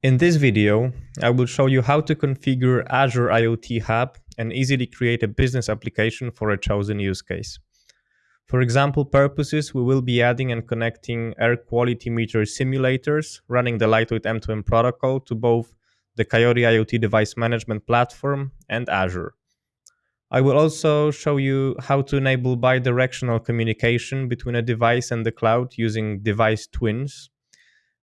In this video, I will show you how to configure Azure IoT Hub and easily create a business application for a chosen use case. For example purposes, we will be adding and connecting air quality meter simulators running the Lightweight M2M protocol to both the Coiote IoT device management platform and Azure. I will also show you how to enable bidirectional communication between a device and the cloud using device twins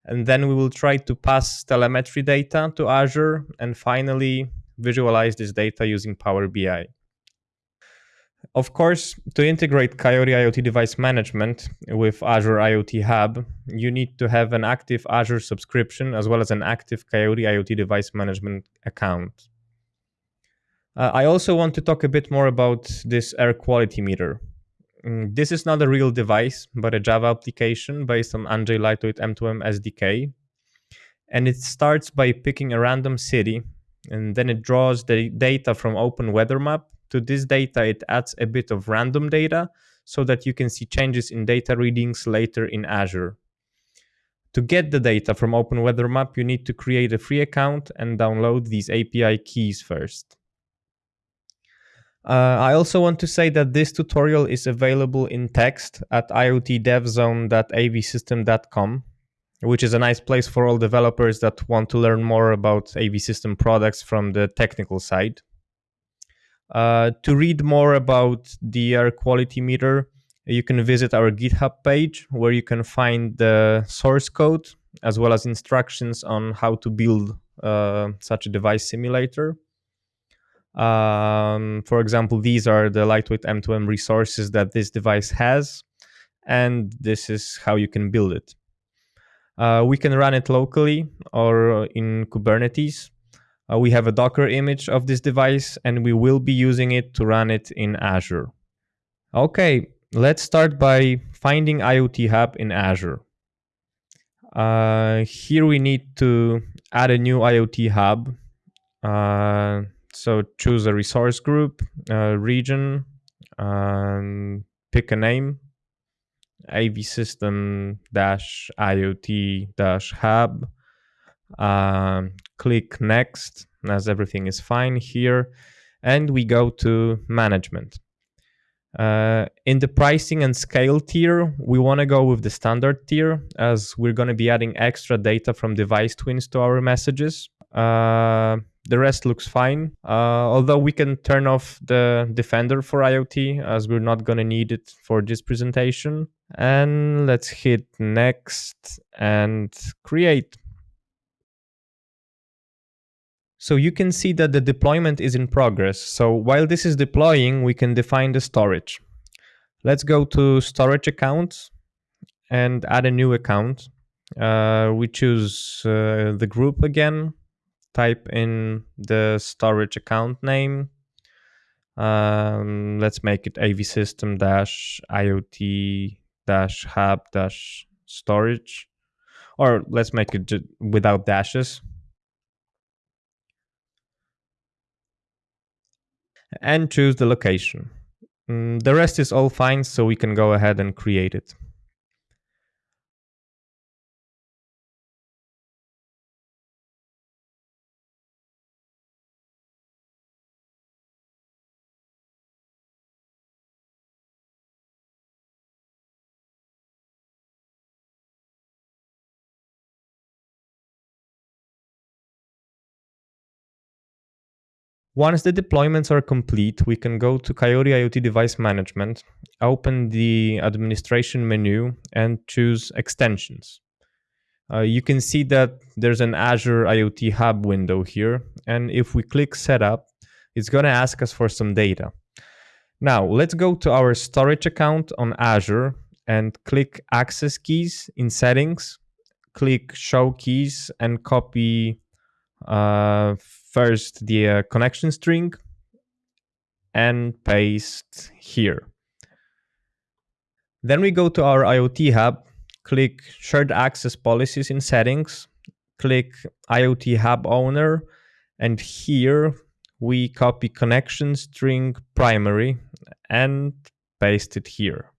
and then we will try to pass telemetry data to Azure and finally visualize this data using Power BI. Of course, to integrate Coiote IoT device management with Azure IoT Hub, you need to have an active Azure subscription as well as an active Coiote IoT device management account. Uh, I also want to talk a bit more about this air quality meter. Mm, this is not a real device, but a Java application based on Anjay Lightweight M2M SDK. And it starts by picking a random city, and then it draws the data from Open Weather Map. To this data, it adds a bit of random data so that you can see changes in data readings later in Azure. To get the data from Open Weather Map, you need to create a free account and download these API keys first. Uh, I also want to say that this tutorial is available in text at iotdevzone.avsystem.com, which is a nice place for all developers that want to learn more about AV system products from the technical side. Uh, to read more about the air quality meter, you can visit our GitHub page where you can find the source code as well as instructions on how to build uh, such a device simulator. Um, for example, these are the lightweight M2M resources that this device has, and this is how you can build it. Uh, we can run it locally or in Kubernetes. Uh, we have a Docker image of this device, and we will be using it to run it in Azure. Okay, let's start by finding IoT Hub in Azure. Uh, here we need to add a new IoT Hub. Uh, so choose a resource group, uh, region, pick a name, AV system dash IoT dash hub. Um, click next as everything is fine here. And we go to management. Uh, in the pricing and scale tier, we want to go with the standard tier as we're going to be adding extra data from device twins to our messages. Uh, the rest looks fine. Uh, although we can turn off the Defender for IoT as we're not going to need it for this presentation. And let's hit next and create. So you can see that the deployment is in progress. So while this is deploying, we can define the storage. Let's go to storage accounts and add a new account. Uh, we choose uh, the group again type in the storage account name. Um, let's make it AV system dash IoT dash hub dash storage, or let's make it without dashes. And choose the location. Mm, the rest is all fine, so we can go ahead and create it. Once the deployments are complete, we can go to Coiote IoT Device Management, open the administration menu and choose extensions. Uh, you can see that there's an Azure IoT Hub window here. And if we click Setup, it's going to ask us for some data. Now, let's go to our storage account on Azure and click Access Keys in Settings, click Show Keys and copy uh, first the uh, connection string and paste here. Then we go to our IoT hub, click shared access policies in settings, click IoT hub owner, and here we copy connection string primary and paste it here.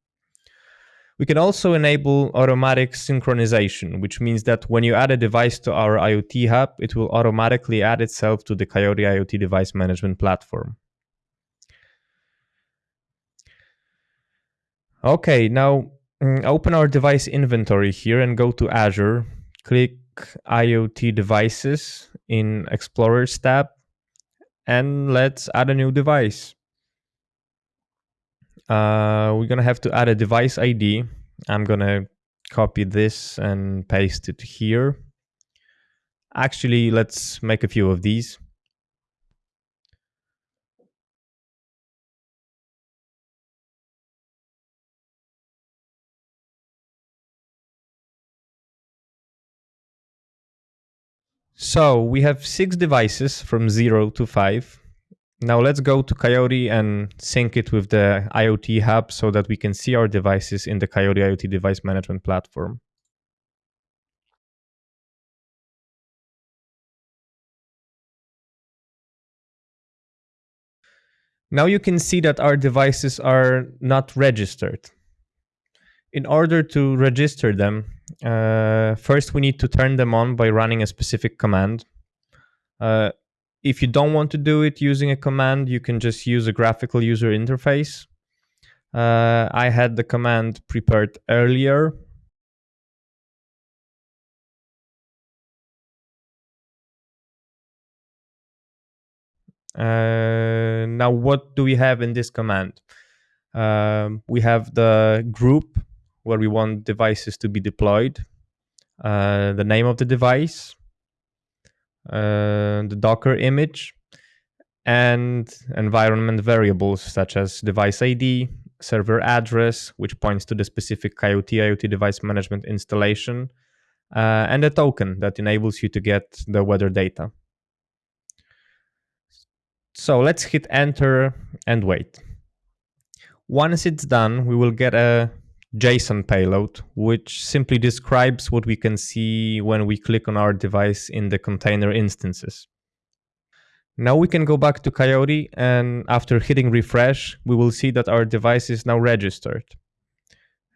We can also enable automatic synchronization, which means that when you add a device to our IoT hub, it will automatically add itself to the Coiote IoT device management platform. Okay, now mm, open our device inventory here and go to Azure. Click IoT devices in Explorers tab and let's add a new device. Uh, we're gonna have to add a device ID. I'm gonna copy this and paste it here. Actually, let's make a few of these. So we have six devices from zero to five. Now let's go to Coiote and sync it with the IoT hub so that we can see our devices in the Coiote IoT device management platform. Now you can see that our devices are not registered. In order to register them, uh, first we need to turn them on by running a specific command. Uh, if you don't want to do it using a command, you can just use a graphical user interface. Uh, I had the command prepared earlier. Uh, now, what do we have in this command? Um, we have the group where we want devices to be deployed, uh, the name of the device, uh, the Docker image, and environment variables such as device ID, server address, which points to the specific Coiote IoT device management installation, uh, and a token that enables you to get the weather data. So let's hit enter and wait. Once it's done, we will get a JSON payload, which simply describes what we can see when we click on our device in the container instances. Now we can go back to Coiote and after hitting refresh, we will see that our device is now registered.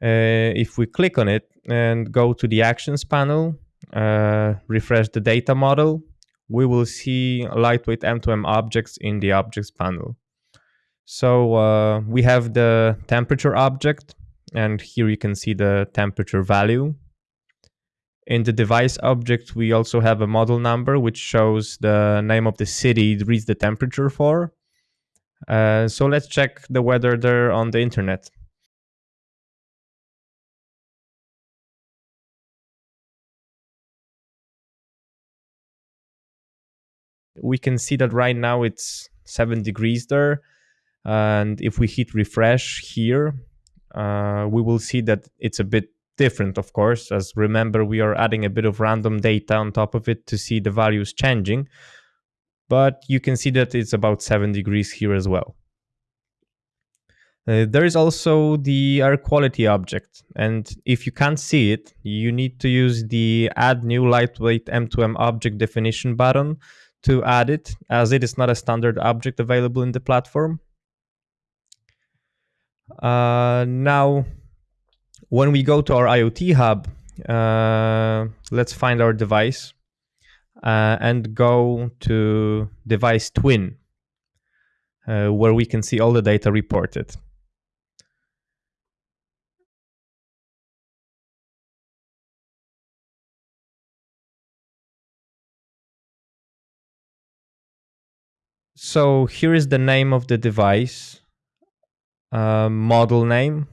Uh, if we click on it and go to the actions panel, uh, refresh the data model, we will see lightweight M2M objects in the objects panel. So uh, we have the temperature object, and here you can see the temperature value. In the device object, we also have a model number, which shows the name of the city it reads the temperature for. Uh, so let's check the weather there on the internet. We can see that right now it's 7 degrees there. And if we hit refresh here, uh, we will see that it's a bit different, of course, as remember, we are adding a bit of random data on top of it to see the values changing. But you can see that it's about 7 degrees here as well. Uh, there is also the air quality object, and if you can't see it, you need to use the add new lightweight M2M object definition button to add it, as it is not a standard object available in the platform. Uh, now, when we go to our IoT hub, uh, let's find our device uh, and go to device twin, uh, where we can see all the data reported. So here is the name of the device uh, model name.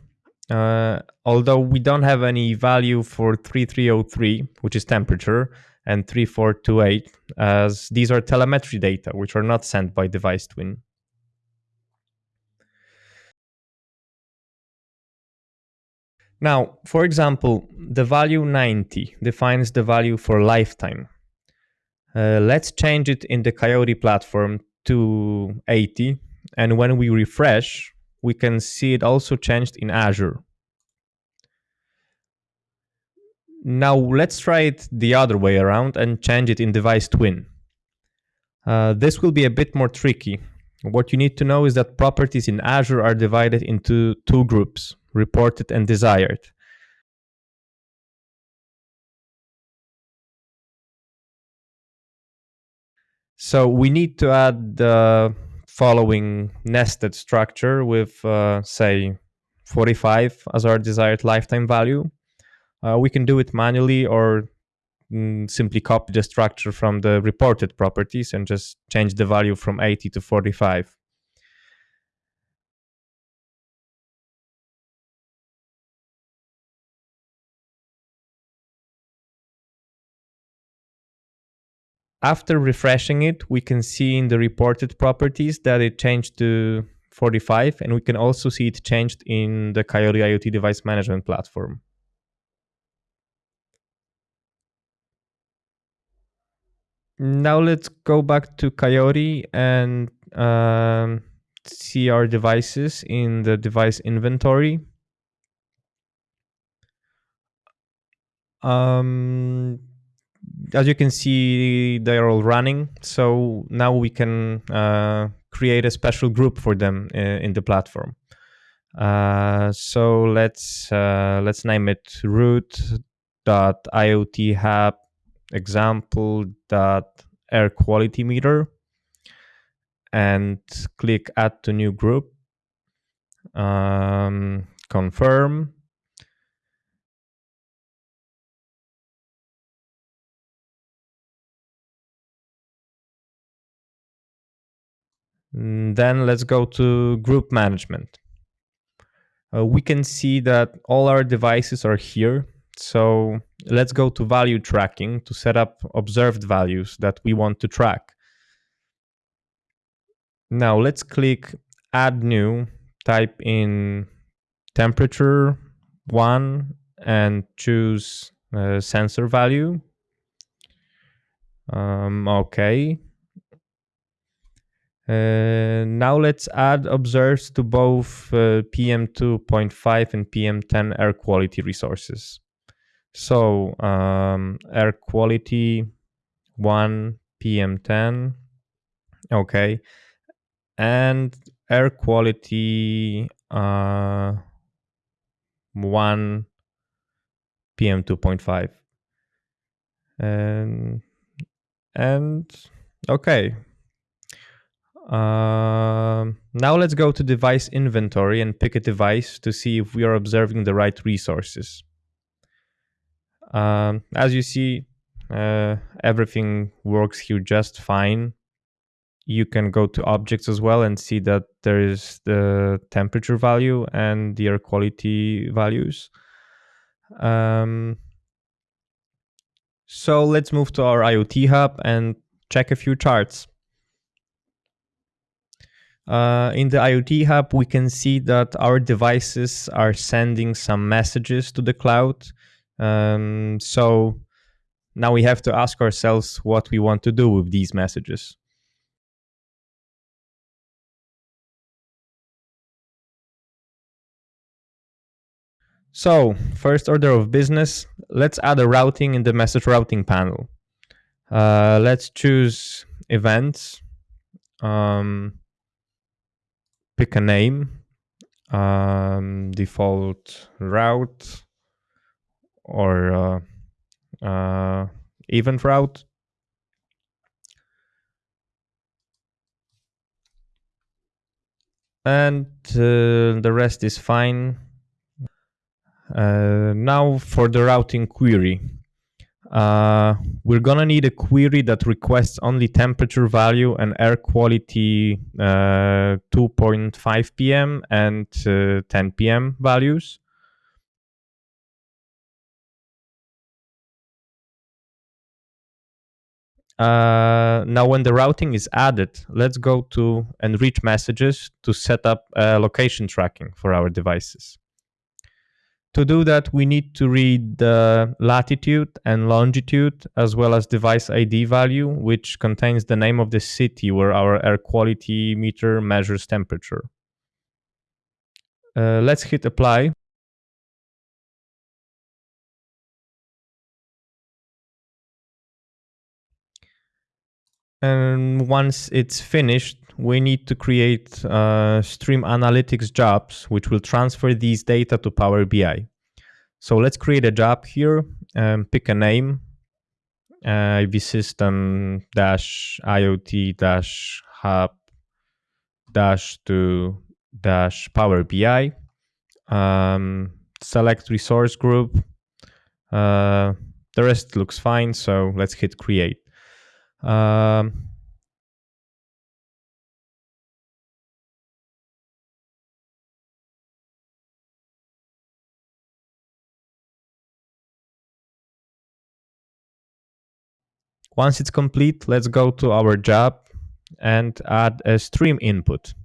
Uh, although we don't have any value for 3303, which is temperature, and 3428, as these are telemetry data, which are not sent by device twin. Now, for example, the value 90 defines the value for lifetime. Uh, let's change it in the Coiote platform to 80. And when we refresh, we can see it also changed in Azure. Now let's try it the other way around and change it in device twin. Uh, this will be a bit more tricky. What you need to know is that properties in Azure are divided into two groups, reported and desired. So we need to add the following nested structure with, uh, say, 45 as our desired lifetime value. Uh, we can do it manually or mm, simply copy the structure from the reported properties and just change the value from 80 to 45. After refreshing it, we can see in the reported properties that it changed to 45 and we can also see it changed in the Coiote IoT device management platform. Now let's go back to Coiote and um, see our devices in the device inventory. Um, as you can see, they are all running. So now we can uh, create a special group for them in, uh, in the platform. Uh, so let's uh, let's name it root dot iot hub example dot air quality meter and click add to new group um, confirm then let's go to group management. Uh, we can see that all our devices are here. So let's go to value tracking to set up observed values that we want to track. Now let's click add new, type in temperature one and choose uh, sensor value. Um, okay, uh, now let's add observes to both uh, PM2.5 and PM10 air quality resources. So um, air quality 1 PM10, okay, and air quality uh, 1 PM2.5. And, and okay, um, now let's go to device inventory and pick a device to see if we are observing the right resources. Um, as you see, uh, everything works here just fine. You can go to objects as well and see that there is the temperature value and the air quality values. Um, so let's move to our IoT hub and check a few charts. Uh, in the IoT hub, we can see that our devices are sending some messages to the cloud. Um, so now we have to ask ourselves what we want to do with these messages. So first order of business, let's add a routing in the message routing panel. Uh, let's choose events. Um, pick a name, um, default route, or uh, uh, event route. And uh, the rest is fine. Uh, now for the routing query. Uh, we're gonna need a query that requests only temperature value and air quality uh, 2.5 pm and uh, 10 pm values. Uh, now when the routing is added, let's go to enrich messages to set up uh, location tracking for our devices. To do that, we need to read the latitude and longitude as well as device ID value, which contains the name of the city where our air quality meter measures temperature. Uh, let's hit apply. And once it's finished, we need to create uh, stream analytics jobs, which will transfer these data to Power BI. So let's create a job here, and pick a name, uh, system dash IoT dash hub dash to dash Power BI. Um, select resource group. Uh, the rest looks fine, so let's hit create. Um, Once it's complete, let's go to our job and add a stream input.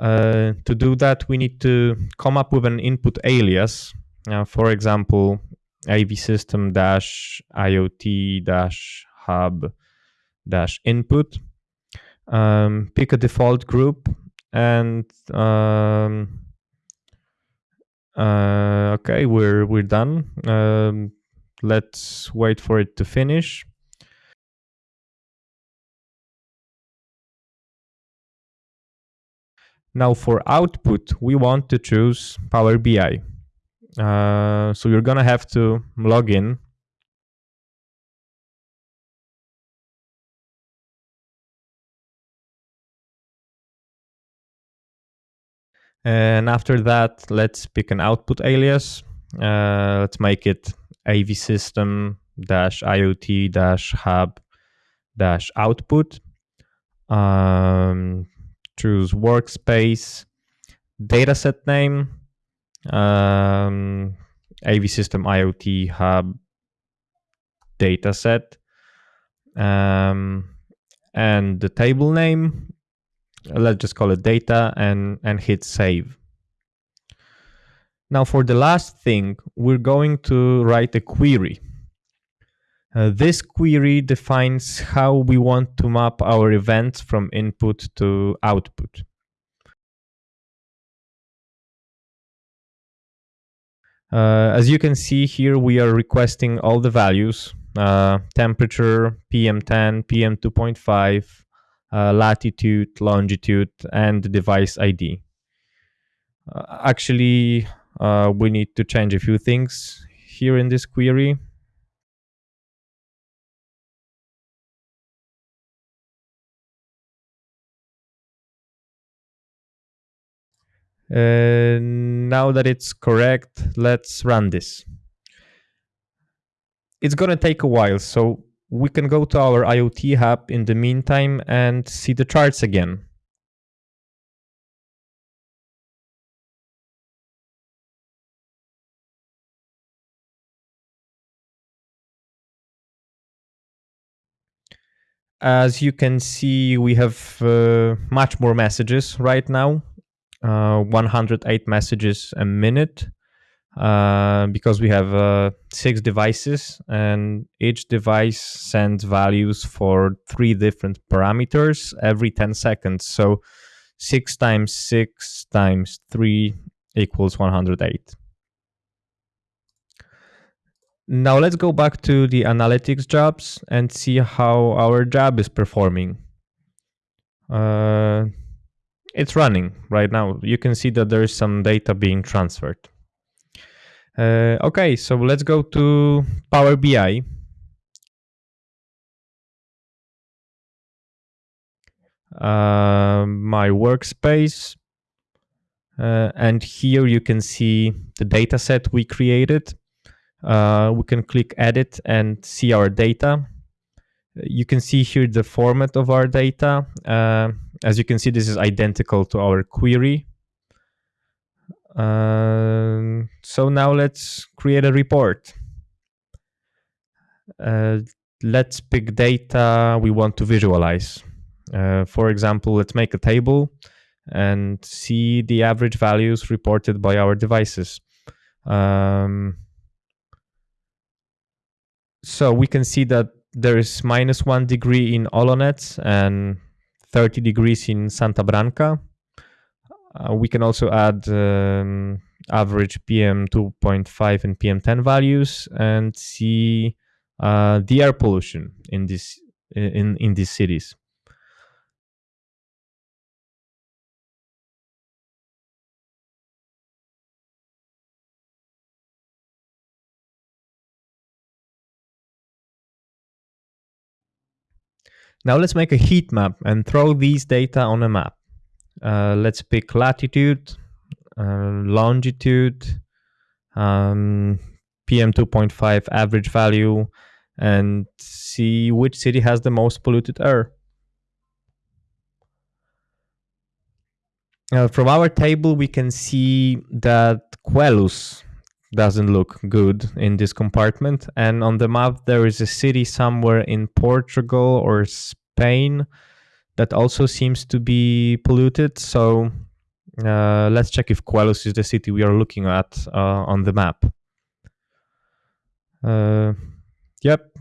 Uh, to do that, we need to come up with an input alias. Uh, for example, AV system dash IoT dash hub dash input. Um, pick a default group and um, uh, okay, we're we're done. Um, let's wait for it to finish. Now for output, we want to choose Power BI. Uh, so you're gonna have to log in. And after that, let's pick an output alias. Uh, let's make it AV system dash IoT dash hub dash output. Um, choose workspace, dataset name, um, AV system IoT hub dataset, um, and the table name. Let's just call it data and, and hit save. Now for the last thing, we're going to write a query. Uh, this query defines how we want to map our events from input to output. Uh, as you can see here, we are requesting all the values, uh, temperature, PM10, PM2.5, uh, latitude, longitude, and device ID. Uh, actually, uh, we need to change a few things here in this query. Uh, now that it's correct, let's run this. It's gonna take a while, so we can go to our IoT hub in the meantime and see the charts again. As you can see, we have uh, much more messages right now uh, 108 messages a minute uh, because we have uh, six devices and each device sends values for three different parameters every 10 seconds. So 6 times 6 times 3 equals 108. Now let's go back to the analytics jobs and see how our job is performing. Uh, it's running right now. You can see that there is some data being transferred. Uh, okay, so let's go to Power BI. Uh, my workspace. Uh, and here you can see the data set we created. Uh, we can click edit and see our data. You can see here the format of our data. Uh, as you can see, this is identical to our query. Uh, so now let's create a report. Uh, let's pick data we want to visualize. Uh, for example, let's make a table and see the average values reported by our devices. Um, so we can see that there is minus one degree in Olonets and 30 degrees in Santa Branca. Uh, we can also add um, average PM 2.5 and PM 10 values and see uh, the air pollution in this in in these cities. Now let's make a heat map and throw these data on a map. Uh, let's pick latitude, uh, longitude, um, PM2.5 average value, and see which city has the most polluted air. Uh, from our table, we can see that Queluz doesn't look good in this compartment. And on the map, there is a city somewhere in Portugal or Spain that also seems to be polluted. So uh, let's check if Queluz is the city we are looking at uh, on the map. Uh, yep.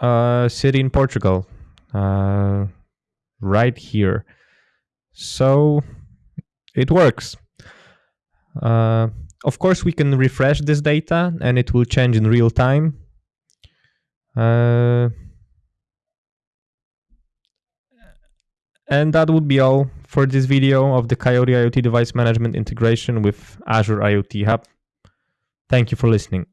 Uh, city in Portugal. Uh, right here. So it works. Of course, we can refresh this data and it will change in real time. Uh, and that would be all for this video of the Coiote IoT device management integration with Azure IoT Hub. Thank you for listening.